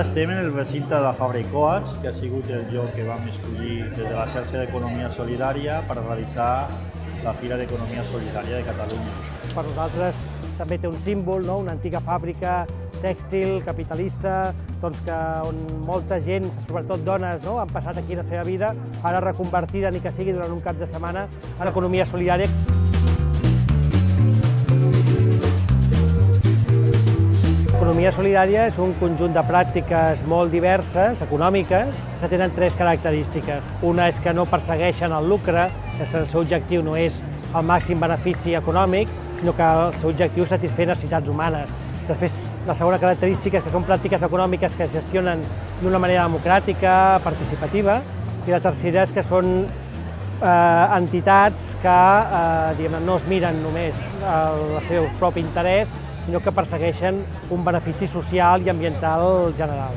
Ara estem en el recinte de la i Coats, que ha sigut el lloc que vam escollir des de la xarxa d'Economia Solidària per realitzar la Fira d'Economia Solidària de Catalunya. Per nosaltres també té un símbol, no? una antiga fàbrica tèxtil, capitalista, doncs que on molta gent, sobretot dones, no? han passat aquí la seva vida, ara reconvertida, ni que sigui durant un cap de setmana, a l'economia solidària. L'economia solidària és un conjunt de pràctiques molt diverses, econòmiques, que tenen tres característiques. Una és que no persegueixen el lucre, que el seu objectiu no és el màxim benefici econòmic, sinó que el seu objectiu és satisfer necessitats humanes. Després, la segona característica és que són pràctiques econòmiques que es gestionen d'una manera democràtica, participativa, i la tercera és que són eh, entitats que eh, no es miren només el seu propi interès, sinó que persegueixen un benefici social i ambiental general.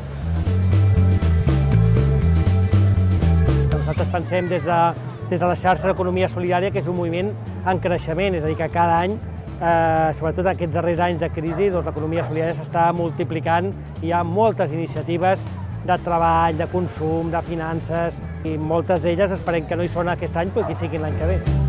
Nosaltres pensem des de, des de la xarxa d'economia solidària que és un moviment en creixement, és a dir, que cada any eh, sobretot aquests darrers anys de crisi, doncs l'economia solidària s'està multiplicant hi ha moltes iniciatives de treball, de consum, de finances, i moltes d'elles esperem que no hi són aquest any, però que hi siguin l'any que ve.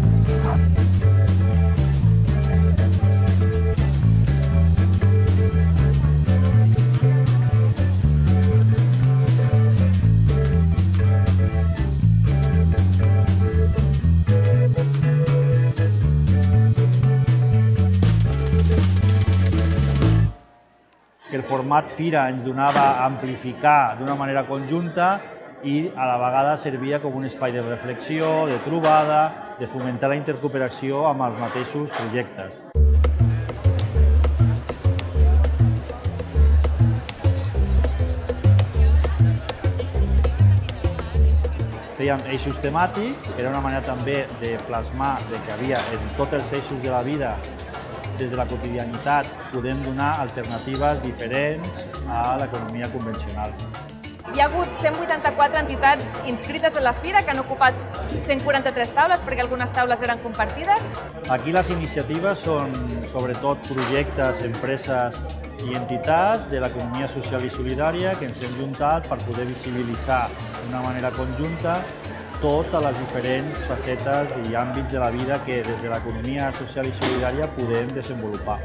Format Fira ens donava a amplificar d'una manera conjunta i a la vegada servia com un espai de reflexió, de trobada, de fomentar la intercooperació amb els mateixos projectes. Fèiem eixos temàtics, que era una manera també de plasmar de que havia en tots els eixos de la vida des de la quotidianitat podem donar alternatives diferents a l'economia convencional. Hi ha hagut 184 entitats inscrites a la Fira que han ocupat 143 taules perquè algunes taules eren compartides. Aquí les iniciatives són sobretot projectes, empreses i entitats de l'economia social i solidària que ens hem juntat per poder visibilitzar d'una manera conjunta totes les diferents facetes i àmbits de la vida que des de l'economia social i solidària podem desenvolupar.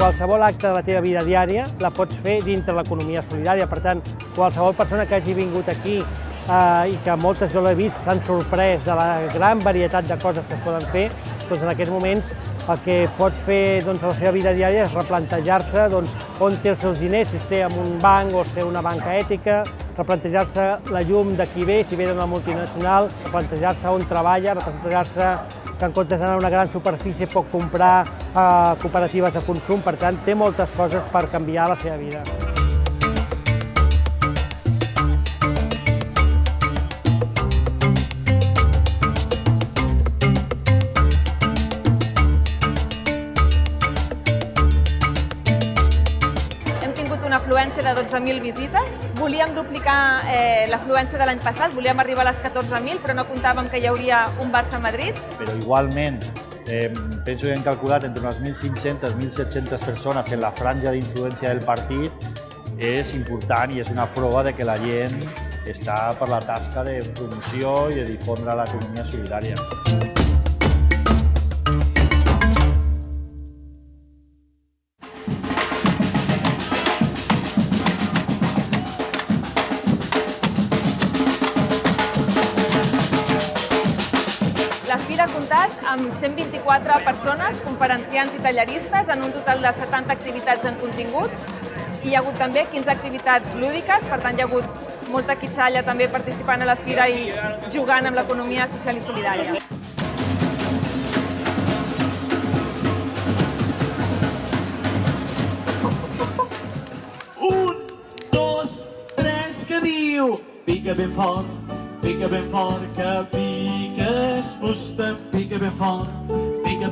Qualsevol acte de la teva vida diària la pots fer dintre l'economia solidària. Per tant, qualsevol persona que hagi vingut aquí eh, i que moltes jo l'he vist s'han sorprès de la gran varietat de coses que es poden fer, doncs en aquests moments el que pot fer doncs, a la seva vida diària és replantejar-se doncs, on té els seus diners, si té en un banc o es té una banca ètica, replantejar-se la llum de qui ve, si ve d'una multinacional, replantejar-se on treballa, replantejar-se que en comptes d'anar a una gran superfície pot comprar eh, cooperatives de consum, per tant, té moltes coses per canviar la seva vida. 14.000 visites. Volíem duplicar eh, l'afluència de l'any passat, volíem arribar a les 14.000, però no comptàvem que hi hauria un Barça-Madrid. Però igualment, eh, penso que hem calculat entre unes 1.500 i 1.700 persones en la franja d'influència del partit és important i és una prova de que la gent està per la tasca de promoció i de difondre l'economia solidària. Comptat amb 124 persones, conferenciants i tallaristes, en un total de 70 activitats en continguts. Hi ha hagut també 15 activitats lúdiques, per tant hi ha hagut molta quitxalla també participant a la Fira i jugant amb l'economia social i solidària. Un, dos, tres, que diu pica ben fort, pica ben fort, que piques fusta, pica ben fort, pica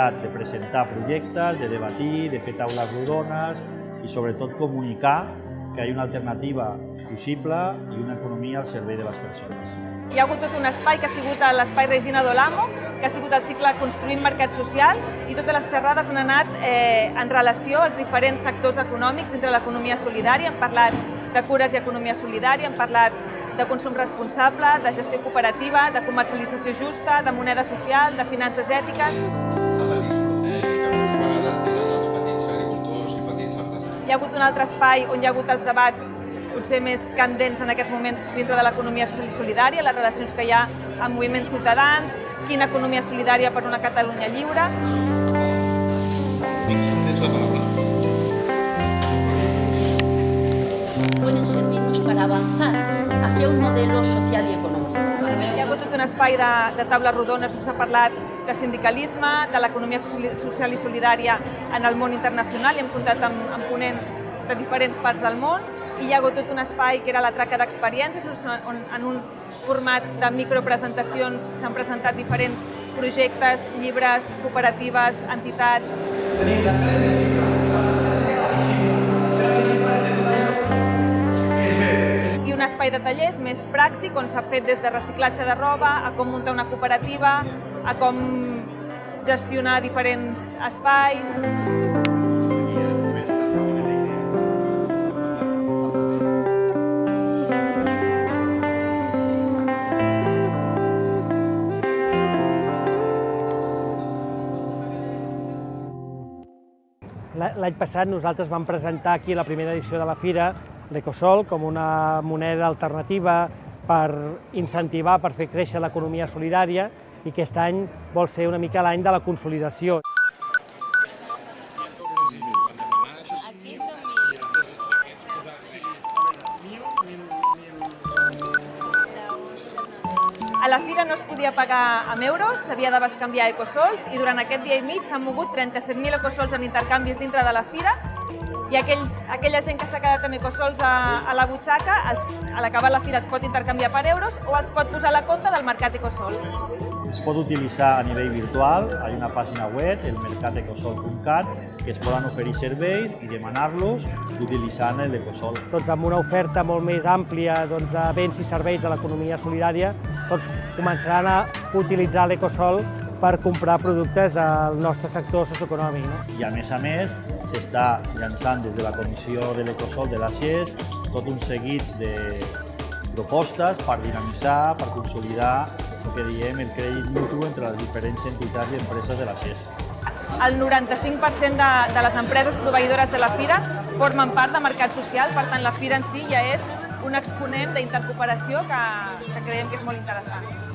finalitat de presentar projectes, de debatir, de fer taules rodones i sobretot comunicar que hi ha una alternativa possible i una economia al servei de les persones. Hi ha hagut tot un espai que ha sigut l'espai Regina Dolamo, que ha sigut el cicle Construïm Mercat Social i totes les xerrades han anat eh, en relació als diferents sectors econòmics dintre l'economia solidària. Hem parlat de cures i economia solidària, hem parlat de consum responsable, de gestió cooperativa, de comercialització justa, de moneda social, de finances ètiques. Hi ha hagut un altre espai on hi ha hagut els debats potser més candents en aquests moments dintre de l'economia solidària, les relacions que hi ha amb moviments ciutadans, quina economia solidària per una Catalunya lliure. Pueden servirnos para avanzar hacia un modelo social y económico. Hi ha hagut tot un espai de, de taules rodones on s'ha parlat de sindicalisme, de l'economia social i solidària en el món internacional i hem comptat amb, amb ponents de diferents parts del món i hi ha hagut tot un espai que era la traca d'experiències on, on en un format de micropresentacions s'han presentat diferents projectes, llibres, cooperatives, entitats. i un espai de tallers més pràctic on s'ha fet des de reciclatge de roba a com muntar una cooperativa, a com gestionar diferents espais. L'any passat nosaltres vam presentar aquí la primera edició de la fira l'Ecosol com una moneda alternativa per incentivar, per fer créixer l'economia solidària i aquest any vol ser una mica l'any de la consolidació. A la fira no es podia pagar amb euros, s'havia de bescanviar ecosols i durant aquest dia i mig s'han mogut 37.000 ecosols en intercanvis dintre de la fira i aquells, aquella gent que s'ha quedat amb ecosols a, a la butxaca, els, a l'acabar la fira els pot intercanviar per euros o els pot posar a la compta del mercat ecosol. Es pot utilitzar a nivell virtual, hi ha una pàgina web, el mercatecosol.cat, que es poden oferir serveis i demanar-los utilitzant l'Ecosol. Tots amb una oferta molt més àmplia doncs, de béns i serveis de l'economia solidària, tots començaran a utilitzar l'Ecosol per comprar productes del nostre sector socioeconòmic. No? I a més a més, s'està llançant des de la Comissió de l'Ecosol de la CES tot un seguit de propostes per dinamitzar, per consolidar el que diem el crèdit mutu entre les diferents entitats i empreses de la CES. El 95% de, de les empreses proveïdores de la fira formen part de mercat social, per tant la fira en si ja és un exponent d'intercooperació que, que creiem que és molt interessant.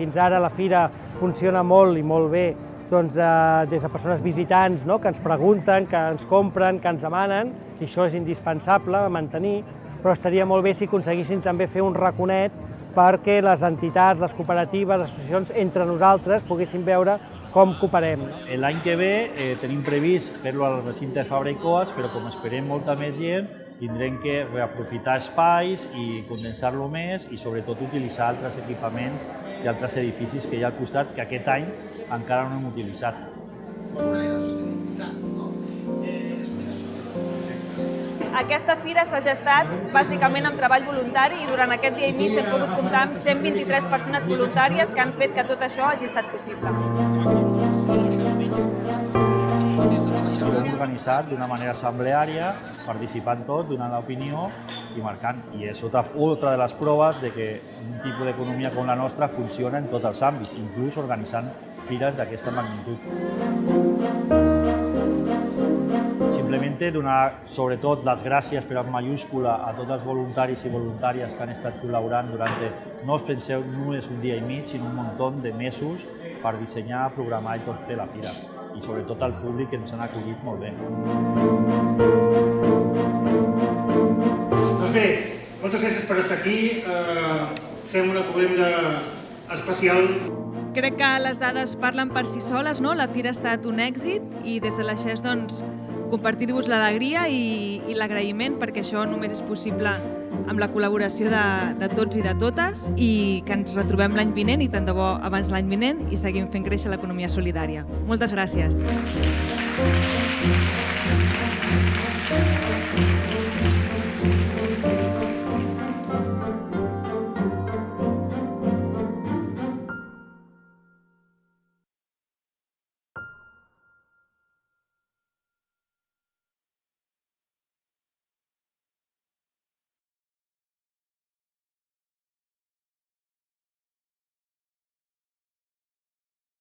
Fins ara la fira funciona molt i molt bé doncs, eh, des de persones visitants no? que ens pregunten, que ens compren, que ens demanen, i això és indispensable mantenir, però estaria molt bé si aconseguissin també fer un raconet perquè les entitats, les cooperatives, les associacions, entre nosaltres poguessin veure com cooperem. L'any que ve eh, tenim previst fer-lo al recinte de Fabra i Coats, però com esperem molta més gent, tindrem que reaprofitar espais i condensar-lo més i sobretot utilitzar altres equipaments i altres edificis que hi ha al costat que aquest any encara no hem utilitzat. Aquesta fira s'ha gestat bàsicament amb treball voluntari i durant aquest dia i mig hem pogut comptar amb 123 persones voluntàries que han fet que tot això hagi estat possible. Organitzat d'una manera assembleària, participant tots, donant l'opinió i marcant. I és otra, otra de les proves de que un tipus d'economia com la nostra funciona en tots els àmbits, inclús organitzant fires d'aquesta magnitud. Simplement donar sobretot les gràcies per en mayúscula a tots els voluntaris i voluntàries que han estat col·laborant durant, no us penseu només un dia i mig, sinó un munt de mesos per dissenyar, programar i tot fer la fira. I sobretot al públic que ens han acollit molt bé. Doncs bé, moltes gràcies per estar aquí. Eh, fem una comenda especial crec que les dades parlen per si soles, no? La fira ha estat un èxit i des de la XES doncs, compartir-vos l'alegria i, i l'agraïment perquè això només és possible amb la col·laboració de, de tots i de totes i que ens retrobem l'any vinent i tant de bo abans l'any vinent i seguim fent créixer l'economia solidària. Moltes gràcies.